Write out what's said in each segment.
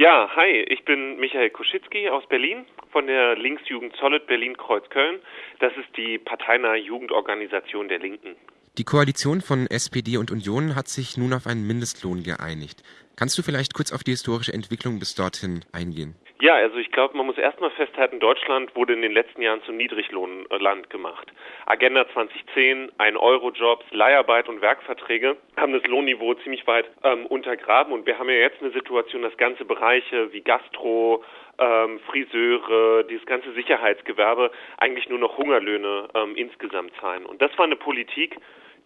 Ja, hi, ich bin Michael Koschitzki aus Berlin von der Linksjugend Solid Berlin-Kreuzköln. Das ist die parteinahe Jugendorganisation der Linken. Die Koalition von SPD und Union hat sich nun auf einen Mindestlohn geeinigt. Kannst du vielleicht kurz auf die historische Entwicklung bis dorthin eingehen? Ja, also ich glaube, man muss erstmal festhalten, Deutschland wurde in den letzten Jahren zum Niedriglohnland gemacht. Agenda 2010, ein Euro-Jobs, Leiharbeit und Werkverträge haben das Lohnniveau ziemlich weit ähm, untergraben und wir haben ja jetzt eine Situation, dass ganze Bereiche wie Gastro, ähm, Friseure, dieses ganze Sicherheitsgewerbe eigentlich nur noch Hungerlöhne ähm, insgesamt zahlen. Und das war eine Politik,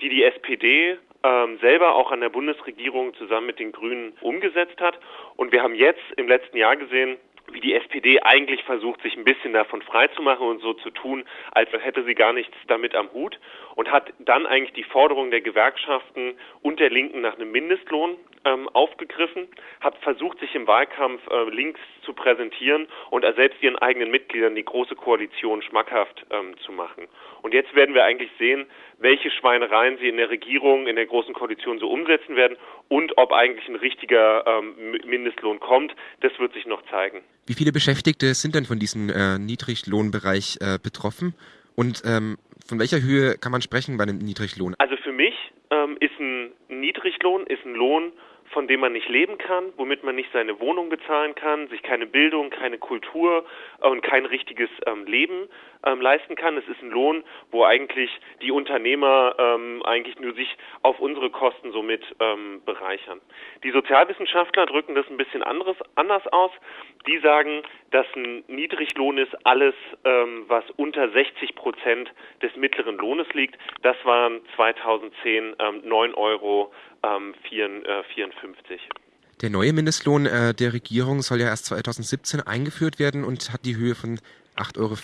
die die SPD ähm, selber auch an der Bundesregierung zusammen mit den Grünen umgesetzt hat. Und wir haben jetzt im letzten Jahr gesehen, wie die SPD eigentlich versucht, sich ein bisschen davon freizumachen und so zu tun, als hätte sie gar nichts damit am Hut und hat dann eigentlich die Forderung der Gewerkschaften und der Linken nach einem Mindestlohn ähm, aufgegriffen, hat versucht, sich im Wahlkampf äh, links zu präsentieren und selbst ihren eigenen Mitgliedern die große Koalition schmackhaft ähm, zu machen. Und jetzt werden wir eigentlich sehen, welche Schweinereien sie in der Regierung, in der großen Koalition so umsetzen werden und ob eigentlich ein richtiger ähm, Mindestlohn kommt. Das wird sich noch zeigen. Wie viele Beschäftigte sind denn von diesem äh, Niedriglohnbereich äh, betroffen? Und ähm, von welcher Höhe kann man sprechen bei einem Niedriglohn? Also für mich ähm, ist ein Niedriglohn ist ein Lohn, von dem man nicht leben kann, womit man nicht seine Wohnung bezahlen kann, sich keine Bildung, keine Kultur und kein richtiges ähm, Leben ähm, leisten kann. Es ist ein Lohn, wo eigentlich die Unternehmer ähm, eigentlich nur sich auf unsere Kosten somit ähm, bereichern. Die Sozialwissenschaftler drücken das ein bisschen anderes, anders aus. Die sagen, dass ein Niedriglohn ist alles, ähm, was unter 60 Prozent des mittleren Lohnes liegt. Das waren 2010 ähm, 9 Euro ähm, 54. Der neue Mindestlohn äh, der Regierung soll ja erst 2017 eingeführt werden und hat die Höhe von 8,50 Euro.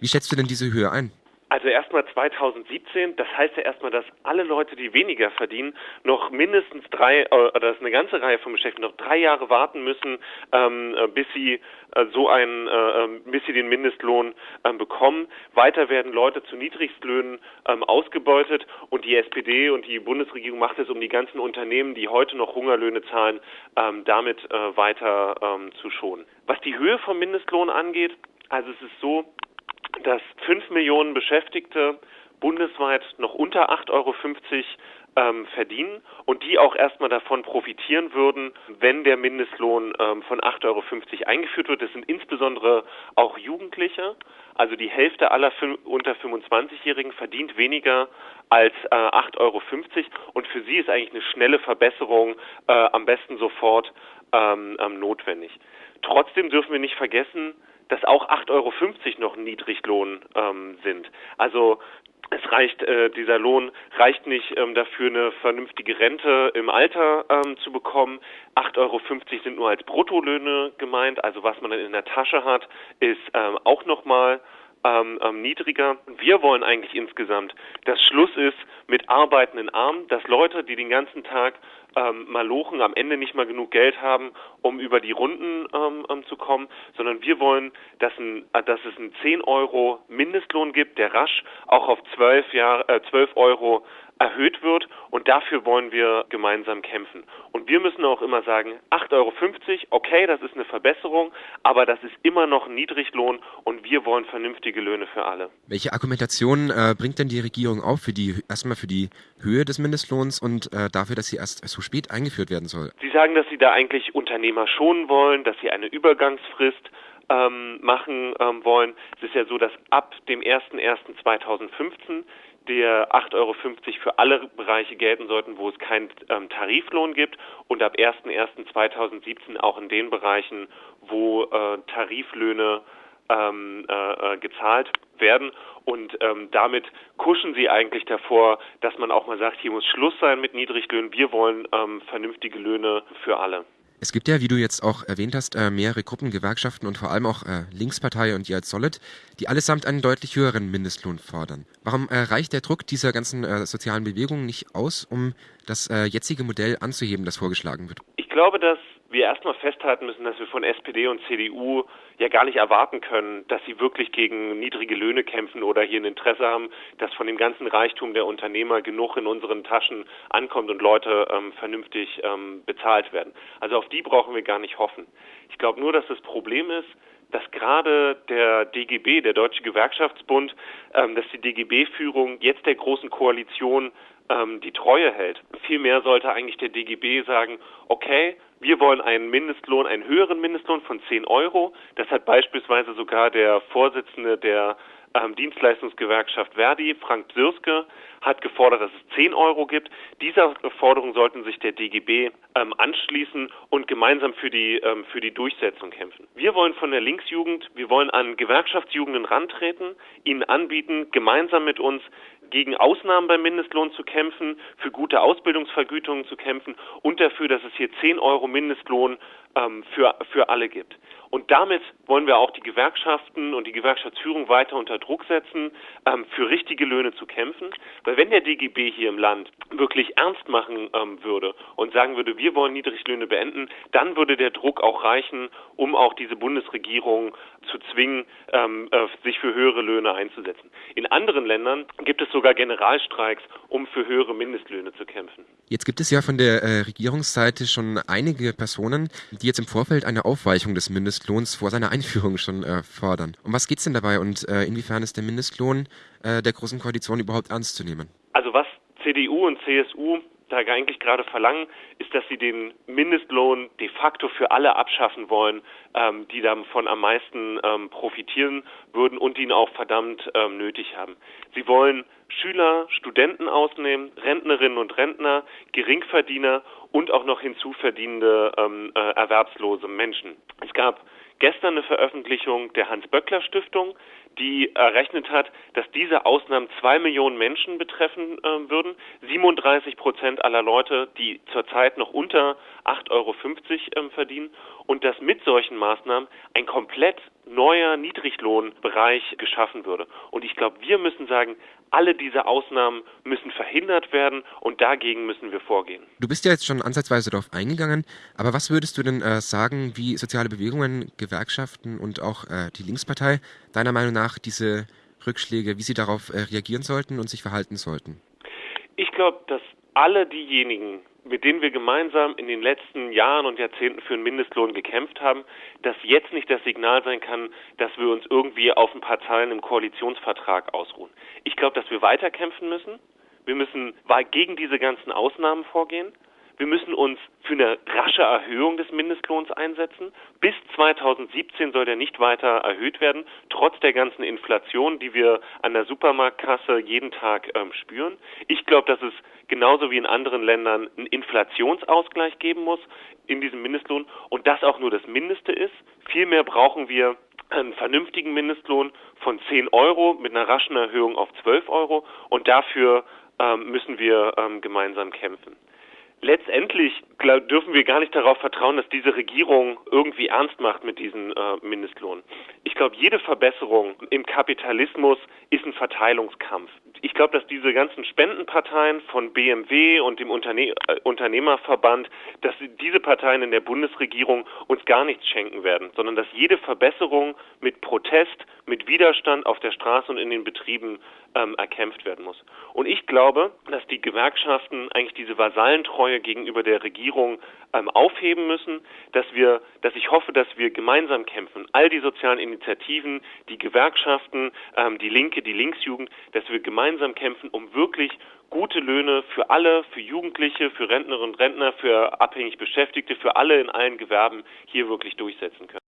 Wie schätzt du denn diese Höhe ein? Also erstmal 2017, das heißt ja erstmal, dass alle Leute, die weniger verdienen, noch mindestens drei, äh, oder das ist eine ganze Reihe von Beschäftigten, noch drei Jahre warten müssen, ähm, äh, bis sie äh, so einen, äh, ähm, bis sie den Mindestlohn ähm, bekommen. Weiter werden Leute zu Niedrigstlöhnen ähm, ausgebeutet und die SPD und die Bundesregierung macht es, um die ganzen Unternehmen, die heute noch Hungerlöhne zahlen, ähm, damit äh, weiter ähm, zu schonen. Was die Höhe vom Mindestlohn angeht, also es ist so, dass fünf Millionen Beschäftigte bundesweit noch unter 8,50 Euro ähm, verdienen und die auch erstmal davon profitieren würden, wenn der Mindestlohn ähm, von 8,50 Euro eingeführt wird. Das sind insbesondere auch Jugendliche. Also die Hälfte aller unter 25-Jährigen verdient weniger als äh, 8,50 Euro und für sie ist eigentlich eine schnelle Verbesserung äh, am besten sofort ähm, notwendig. Trotzdem dürfen wir nicht vergessen, dass auch 8,50 Euro noch Niedriglohn ähm, sind. Also es reicht, äh, dieser Lohn reicht nicht ähm, dafür, eine vernünftige Rente im Alter ähm, zu bekommen. 8,50 Euro sind nur als Bruttolöhne gemeint, also was man dann in der Tasche hat, ist ähm, auch nochmal ähm, ähm, niedriger. Wir wollen eigentlich insgesamt, dass Schluss ist mit arbeitenden Armen, dass Leute, die den ganzen Tag ähm, malochen, am Ende nicht mal genug Geld haben, um über die Runden ähm, ähm zu kommen, sondern wir wollen, dass, ein, äh, dass es einen 10 Euro Mindestlohn gibt, der rasch auch auf 12, Jahr, äh, 12 Euro erhöht wird und dafür wollen wir gemeinsam kämpfen. Und wir müssen auch immer sagen, 8,50 Euro, okay, das ist eine Verbesserung, aber das ist immer noch ein Niedriglohn und wir wollen vernünftige Löhne für alle. Welche Argumentation äh, bringt denn die Regierung auf für die erstmal für die Höhe des Mindestlohns und äh, dafür, dass sie erst so spät eingeführt werden soll? Sie sagen, dass sie da eigentlich Unternehmer schonen wollen, dass sie eine Übergangsfrist ähm, machen ähm, wollen. Es ist ja so, dass ab dem 01.01.2015 der 8,50 Euro für alle Bereiche gelten sollten, wo es keinen ähm, Tariflohn gibt und ab 01.01.2017 auch in den Bereichen, wo äh, Tariflöhne ähm, äh, äh, gezahlt werden und ähm, damit kuschen sie eigentlich davor, dass man auch mal sagt, hier muss Schluss sein mit Niedriglöhnen, wir wollen ähm, vernünftige Löhne für alle. Es gibt ja, wie du jetzt auch erwähnt hast, äh, mehrere Gruppen, Gewerkschaften und vor allem auch äh, Linkspartei und als Solid, die allesamt einen deutlich höheren Mindestlohn fordern. Warum äh, reicht der Druck dieser ganzen sozialen Bewegungen nicht aus, um das jetzige Modell anzuheben, das vorgeschlagen wird? Ich glaube, dass wir erstmal festhalten müssen, dass wir von SPD und CDU ja gar nicht erwarten können, dass sie wirklich gegen niedrige Löhne kämpfen oder hier ein Interesse haben, dass von dem ganzen Reichtum der Unternehmer genug in unseren Taschen ankommt und Leute ähm, vernünftig ähm, bezahlt werden. Also auf die brauchen wir gar nicht hoffen. Ich glaube nur, dass das Problem ist, dass gerade der DGB, der Deutsche Gewerkschaftsbund, ähm, dass die DGB-Führung jetzt der großen Koalition ähm, die Treue hält. Vielmehr sollte eigentlich der DGB sagen, okay, wir wollen einen Mindestlohn, einen höheren Mindestlohn von 10 Euro. Das hat beispielsweise sogar der Vorsitzende der ähm, Dienstleistungsgewerkschaft Verdi, Frank Bsirske, hat gefordert, dass es 10 Euro gibt. Dieser Forderung sollten sich der DGB ähm, anschließen und gemeinsam für die, ähm, für die Durchsetzung kämpfen. Wir wollen von der Linksjugend, wir wollen an Gewerkschaftsjugenden rantreten, ihnen anbieten, gemeinsam mit uns gegen Ausnahmen beim Mindestlohn zu kämpfen, für gute Ausbildungsvergütungen zu kämpfen und dafür, dass es hier 10 Euro Mindestlohn ähm, für, für alle gibt. Und damit wollen wir auch die Gewerkschaften und die Gewerkschaftsführung weiter unter Druck setzen, ähm, für richtige Löhne zu kämpfen. Weil wenn der DGB hier im Land wirklich ernst machen ähm, würde und sagen würde, wir wollen Niedriglöhne beenden, dann würde der Druck auch reichen, um auch diese Bundesregierung zu zwingen, ähm, äh, sich für höhere Löhne einzusetzen. In anderen Ländern gibt es sogar Generalstreiks, um für höhere Mindestlöhne zu kämpfen. Jetzt gibt es ja von der äh, Regierungsseite schon einige Personen, die jetzt im Vorfeld eine Aufweichung des Mindestlohns vor seiner Einführung schon äh, fordern. Um was geht es denn dabei und äh, inwiefern ist der Mindestlohn äh, der Großen Koalition überhaupt ernst zu nehmen? Also was CDU und CSU da eigentlich gerade verlangen, ist, dass sie den Mindestlohn de facto für alle abschaffen wollen, ähm, die davon am meisten ähm, profitieren würden und ihn auch verdammt ähm, nötig haben. Sie wollen Schüler, Studenten ausnehmen, Rentnerinnen und Rentner, Geringverdiener und auch noch hinzuverdienende ähm, äh, erwerbslose Menschen. Es gab gestern eine Veröffentlichung der Hans-Böckler-Stiftung, die errechnet hat, dass diese Ausnahmen zwei Millionen Menschen betreffen äh, würden. 37 Prozent aller Leute, die zurzeit noch unter 8,50 Euro ähm, verdienen. Und dass mit solchen Maßnahmen ein komplett neuer Niedriglohnbereich geschaffen würde. Und ich glaube, wir müssen sagen, alle diese Ausnahmen müssen verhindert werden und dagegen müssen wir vorgehen. Du bist ja jetzt schon ansatzweise darauf eingegangen, aber was würdest du denn äh, sagen, wie soziale Bewegungen, Gewerkschaften und auch äh, die Linkspartei deiner Meinung nach diese Rückschläge, wie sie darauf äh, reagieren sollten und sich verhalten sollten? Ich glaube, dass alle diejenigen, mit denen wir gemeinsam in den letzten Jahren und Jahrzehnten für einen Mindestlohn gekämpft haben, dass jetzt nicht das Signal sein kann, dass wir uns irgendwie auf ein paar Zeilen im Koalitionsvertrag ausruhen. Ich glaube, dass wir weiterkämpfen müssen. Wir müssen gegen diese ganzen Ausnahmen vorgehen. Wir müssen uns für eine rasche Erhöhung des Mindestlohns einsetzen. Bis 2017 soll der nicht weiter erhöht werden, trotz der ganzen Inflation, die wir an der Supermarktkasse jeden Tag ähm, spüren. Ich glaube, dass es genauso wie in anderen Ländern einen Inflationsausgleich geben muss in diesem Mindestlohn und das auch nur das Mindeste ist. Vielmehr brauchen wir einen vernünftigen Mindestlohn von 10 Euro mit einer raschen Erhöhung auf 12 Euro und dafür ähm, müssen wir ähm, gemeinsam kämpfen letztendlich dürfen wir gar nicht darauf vertrauen, dass diese Regierung irgendwie ernst macht mit diesem äh, Mindestlohn. Ich glaube, jede Verbesserung im Kapitalismus ist ein Verteilungskampf. Ich glaube, dass diese ganzen Spendenparteien von BMW und dem Unterne äh, Unternehmerverband, dass diese Parteien in der Bundesregierung uns gar nichts schenken werden, sondern dass jede Verbesserung mit Protest, mit Widerstand auf der Straße und in den Betrieben ähm, erkämpft werden muss. Und ich glaube, dass die Gewerkschaften eigentlich diese Vasallentreue gegenüber der Regierung ähm, aufheben müssen, dass wir, dass ich hoffe, dass wir gemeinsam kämpfen, all die sozialen Initiativen, die Gewerkschaften, ähm, die Linke, die Linksjugend, dass wir gemeinsam kämpfen, um wirklich gute Löhne für alle, für Jugendliche, für Rentnerinnen und Rentner, für abhängig Beschäftigte, für alle in allen Gewerben hier wirklich durchsetzen können.